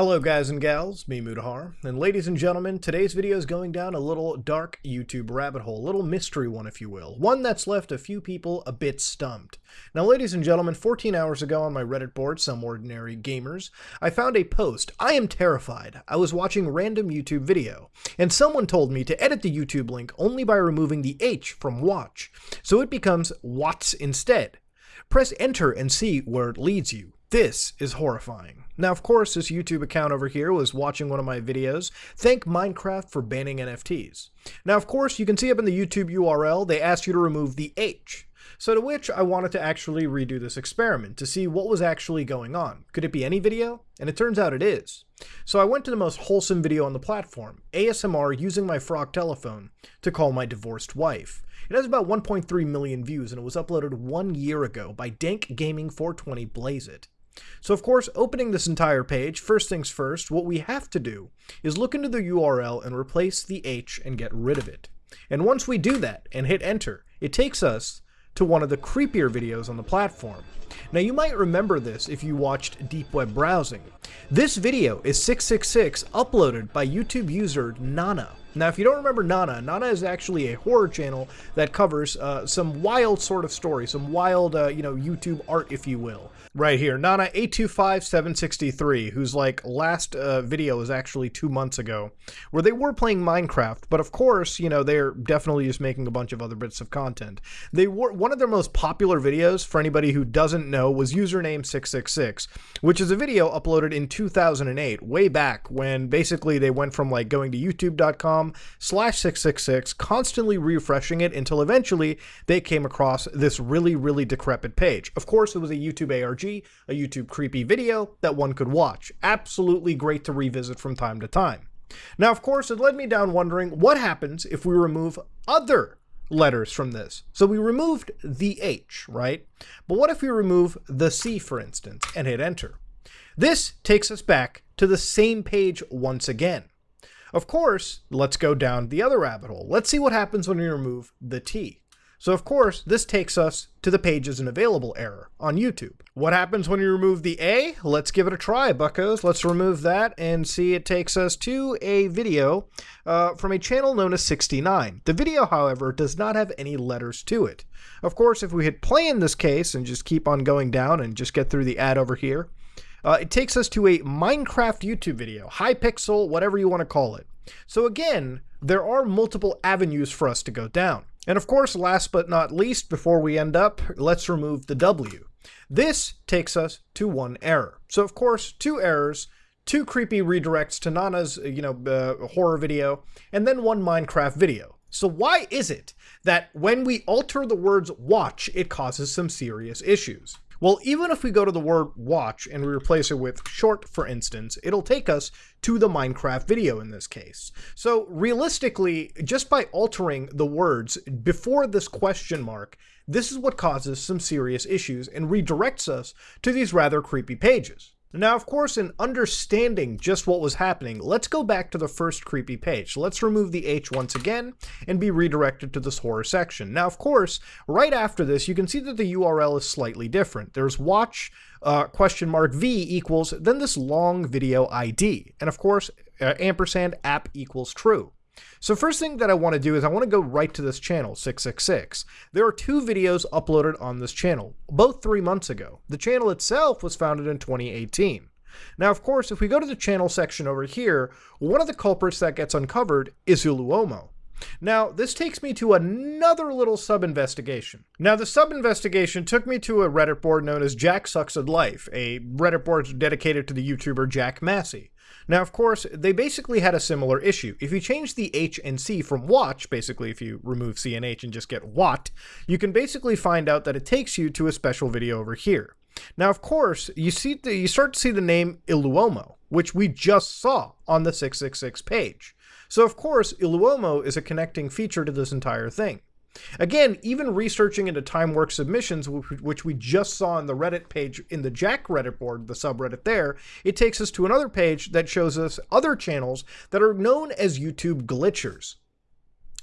Hello guys and gals, me Mutahar, and ladies and gentlemen, today's video is going down a little dark YouTube rabbit hole, a little mystery one if you will, one that's left a few people a bit stumped. Now ladies and gentlemen, 14 hours ago on my Reddit board, Some Ordinary Gamers, I found a post, I am terrified, I was watching random YouTube video, and someone told me to edit the YouTube link only by removing the H from watch, so it becomes Watts instead. Press enter and see where it leads you. This is horrifying. Now, of course, this YouTube account over here was watching one of my videos. Thank Minecraft for banning NFTs. Now, of course, you can see up in the YouTube URL, they asked you to remove the H. So to which I wanted to actually redo this experiment to see what was actually going on. Could it be any video? And it turns out it is. So I went to the most wholesome video on the platform, ASMR using my frog telephone to call my divorced wife. It has about 1.3 million views and it was uploaded one year ago by Dank Gaming 420 Blaze It. So of course, opening this entire page, first things first, what we have to do is look into the URL and replace the H and get rid of it. And once we do that and hit enter, it takes us to one of the creepier videos on the platform. Now you might remember this if you watched deep web browsing. This video is 666 uploaded by YouTube user Nana. Now, if you don't remember Nana, Nana is actually a horror channel that covers uh, some wild sort of story, some wild, uh, you know, YouTube art, if you will. Right here, Nana825763, whose like last uh, video was actually two months ago, where they were playing Minecraft, but of course, you know, they're definitely just making a bunch of other bits of content. They were one of their most popular videos, for anybody who doesn't know, was username 666, which is a video uploaded in 2008, way back when basically they went from like going to youtube.com slash 666, constantly refreshing it until eventually they came across this really, really decrepit page. Of course, it was a YouTube ARG a YouTube creepy video that one could watch. Absolutely great to revisit from time to time. Now, of course, it led me down wondering what happens if we remove other letters from this. So we removed the H, right? But what if we remove the C, for instance, and hit enter? This takes us back to the same page once again. Of course, let's go down the other rabbit hole. Let's see what happens when we remove the T. So of course, this takes us to the pages and available error on YouTube. What happens when you remove the A? Let's give it a try, buckos. Let's remove that and see it takes us to a video uh, from a channel known as 69. The video, however, does not have any letters to it. Of course, if we hit play in this case and just keep on going down and just get through the ad over here, uh, it takes us to a Minecraft YouTube video, Hypixel, whatever you want to call it. So again, there are multiple avenues for us to go down. And of course, last but not least, before we end up, let's remove the W. This takes us to one error. So of course, two errors, two creepy redirects to Nana's, you know, uh, horror video, and then one Minecraft video. So why is it that when we alter the words watch, it causes some serious issues? Well, even if we go to the word watch and we replace it with short, for instance, it'll take us to the Minecraft video in this case. So realistically, just by altering the words before this question mark, this is what causes some serious issues and redirects us to these rather creepy pages. Now, of course, in understanding just what was happening, let's go back to the first creepy page. let's remove the H once again and be redirected to this horror section. Now, of course, right after this, you can see that the URL is slightly different. There's watch uh, question mark V equals, then this long video ID. And of course, uh, ampersand app equals true. So first thing that I want to do is I want to go right to this channel, 666. There are two videos uploaded on this channel, both three months ago. The channel itself was founded in 2018. Now, of course, if we go to the channel section over here, one of the culprits that gets uncovered is Iluomo. Now, this takes me to another little sub-investigation. Now, the sub-investigation took me to a Reddit board known as Jack Sucks at Life, a Reddit board dedicated to the YouTuber Jack Massey. Now, of course, they basically had a similar issue. If you change the H and C from watch, basically if you remove C and H and just get what, you can basically find out that it takes you to a special video over here. Now, of course, you see the, you start to see the name Iluomo, which we just saw on the 666 page. So of course, Iluomo is a connecting feature to this entire thing. Again, even researching into Timework submissions, which we just saw in the Reddit page in the Jack Reddit board, the subreddit there, it takes us to another page that shows us other channels that are known as YouTube glitchers.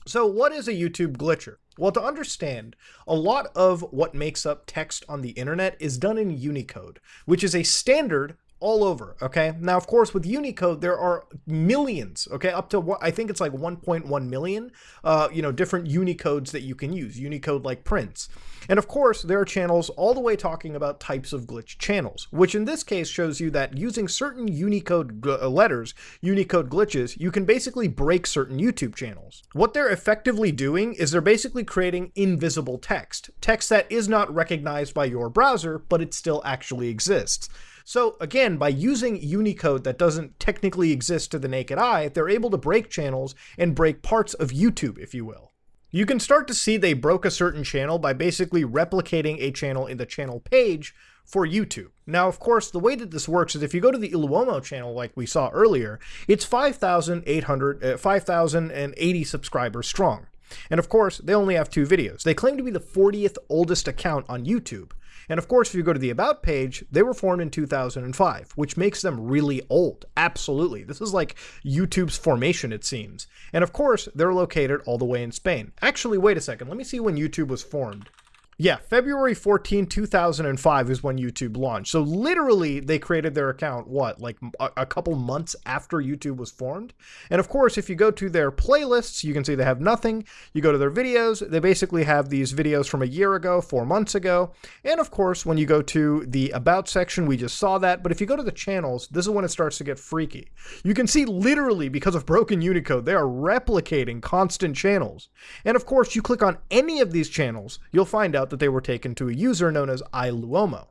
So what is a YouTube glitcher? Well, to understand, a lot of what makes up text on the internet is done in Unicode, which is a standard all over, okay? Now, of course, with Unicode, there are millions, okay? Up to, what I think it's like 1.1 million, uh, you know, different Unicodes that you can use, Unicode like prints. And of course, there are channels all the way talking about types of glitch channels, which in this case shows you that using certain Unicode uh, letters, Unicode glitches, you can basically break certain YouTube channels. What they're effectively doing is they're basically creating invisible text, text that is not recognized by your browser, but it still actually exists. So again, by using Unicode that doesn't technically exist to the naked eye, they're able to break channels and break parts of YouTube, if you will. You can start to see they broke a certain channel by basically replicating a channel in the channel page for YouTube. Now, of course, the way that this works is if you go to the Iluomo channel like we saw earlier, it's 5,800, uh, 5,080 subscribers strong. And of course, they only have two videos. They claim to be the 40th oldest account on YouTube. And of course, if you go to the About page, they were formed in 2005, which makes them really old. Absolutely. This is like YouTube's formation, it seems. And of course, they're located all the way in Spain. Actually, wait a second. Let me see when YouTube was formed. Yeah, February 14, 2005 is when YouTube launched. So literally they created their account, what, like a, a, couple months after YouTube was formed? And of course, if you go to their playlists, you can see they have nothing. You go to their videos, they basically have these videos from a year ago, four months ago. And of course, when you go to the About section, we just saw that. But if you go to the channels, this is when it starts to get freaky. You can see literally, because of broken Unicode, they are replicating constant channels. And of course, you click on any of these channels, you'll find out out that they were taken to a user known as iLuomo.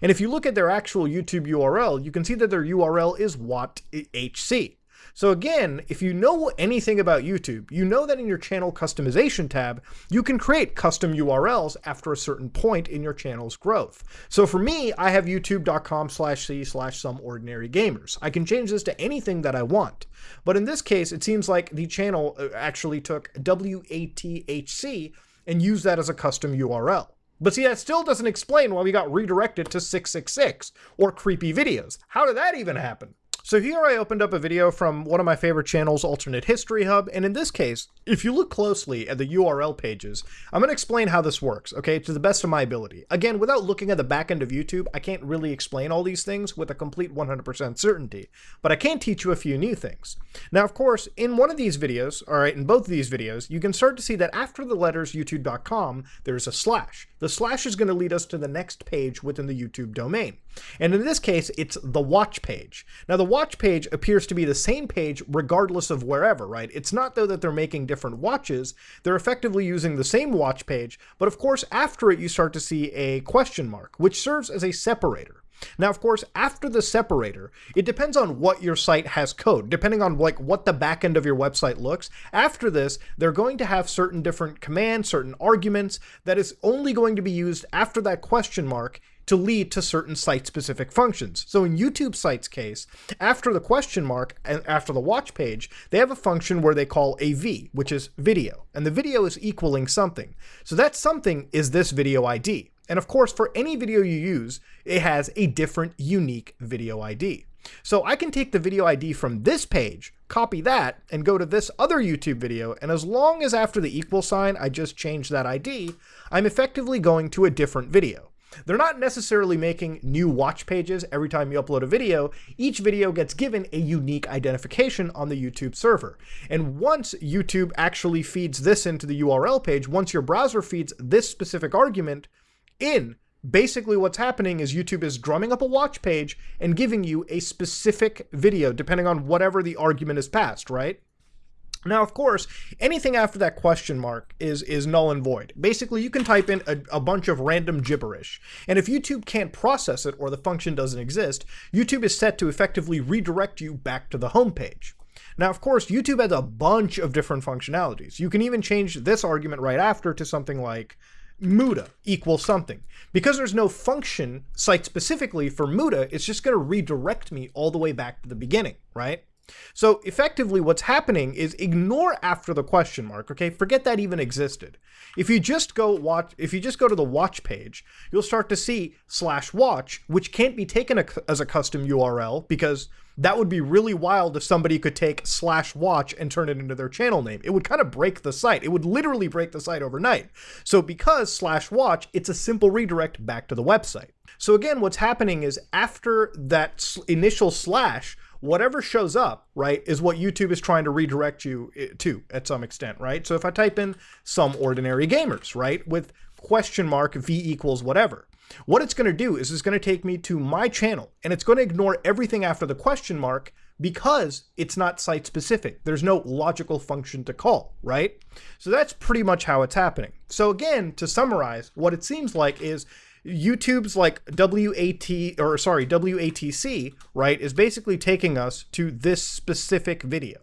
And if you look at their actual YouTube URL, you can see that their URL is WhatHC. So again, if you know anything about YouTube, you know that in your channel customization tab, you can create custom URLs after a certain point in your channel's growth. So for me, I have youtube.com slash c slash some ordinary gamers. I can change this to anything that I want. But in this case, it seems like the channel uh, actually took WATHC and use that as a custom URL. But see, that still doesn't explain why we got redirected to 666 or creepy videos. How did that even happen? So here I opened up a video from one of my favorite channels, Alternate History Hub, and in this case, if you look closely at the URL pages, I'm going to explain how this works, okay, to the best of my ability. Again, without looking at the back end of YouTube, I can't really explain all these things with a complete 100% certainty, but I can teach you a few new things. Now, of course, in one of these videos, all right, in both of these videos, you can start to see that after the letters youtube.com, there's a slash. The slash is going to lead us to the next page within the YouTube domain. And in this case, it's the watch page. Now, the watch page appears to be the same page regardless of wherever, right? It's not though that they're making different watches, they're effectively using the same watch page, but of course, after it, you start to see a question mark, which serves as a separator. Now, of course, after the separator, it depends on what your site has code, depending on like what the back end of your website looks. After this, they're going to have certain different commands, certain arguments that is only going to be used after that question mark to lead to certain site-specific functions. So in YouTube site's case, after the question mark and after the watch page, they have a function where they call a V, which is video, and the video is equaling something. So that something is this video ID. And of course, for any video you use, it has a different unique video ID. So I can take the video ID from this page, copy that, and go to this other YouTube video, and as long as after the equal sign I just change that ID, I'm effectively going to a different video. They're not necessarily making new watch pages every time you upload a video. Each video gets given a unique identification on the YouTube server. And once YouTube actually feeds this into the URL page, once your browser feeds this specific argument in, basically what's happening is YouTube is drumming up a watch page and giving you a specific video depending on whatever the argument is passed, right? Now, of course, anything after that question mark is, is null and void. Basically, you can type in a, a, bunch of random gibberish, and if YouTube can't process it or the function doesn't exist, YouTube is set to effectively redirect you back to the home page. Now, of course, YouTube has a bunch of different functionalities. You can even change this argument right after to something like muda equals something. Because there's no function site specifically for muda, it's just going to redirect me all the way back to the beginning, right? So effectively what's happening is ignore after the question mark, okay? Forget that even existed. If you just go watch, if you just go to the watch page, you'll start to see slash watch, which can't be taken as a custom URL because that would be really wild if somebody could take slash watch and turn it into their channel name. It would kind of break the site. It would literally break the site overnight. So because slash watch, it's a simple redirect back to the website. So again, what's happening is after that initial slash, whatever shows up, right, is what YouTube is trying to redirect you eh, to at some extent, right? So if I type in some ordinary gamers, right, with question mark v equals whatever, what it's going to do is it's going to take me to my channel and it's going to ignore everything after the question mark because it's not site specific. There's no logical function to call, right? So that's pretty much how it's happening. So again, to summarize, what it seems like is YouTube's like WAT or sorry, WATC, right, is basically taking us to this specific video.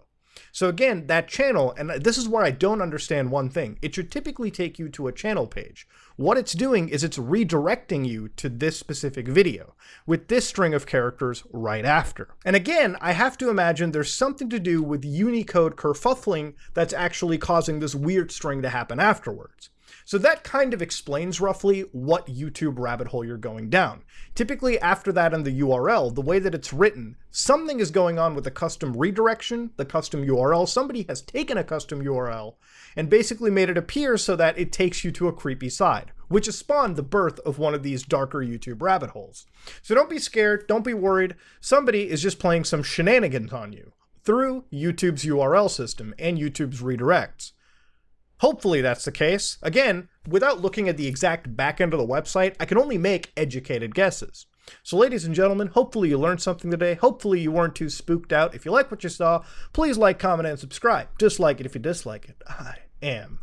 So again, that channel, and this is where I don't understand one thing. It should typically take you to a channel page. What it's doing is it's redirecting you to this specific video with this string of characters right after. And again, I have to imagine there's something to do with Unicode kerfuffling that's actually causing this weird string to happen afterwards. So that kind of explains roughly what YouTube rabbit hole you're going down. Typically after that in the URL, the way that it's written, something is going on with the custom redirection, the custom URL. Somebody has taken a custom URL and basically made it appear so that it takes you to a creepy side, which has spawned the birth of one of these darker YouTube rabbit holes. So don't be scared, don't be worried. Somebody is just playing some shenanigans on you through YouTube's URL system and YouTube's redirects. Hopefully that's the case. Again, without looking at the exact back end of the website, I can only make educated guesses. So ladies and gentlemen, hopefully you learned something today. Hopefully you weren't too spooked out. If you like what you saw, please like, comment, and subscribe. Dislike it if you dislike it. I am.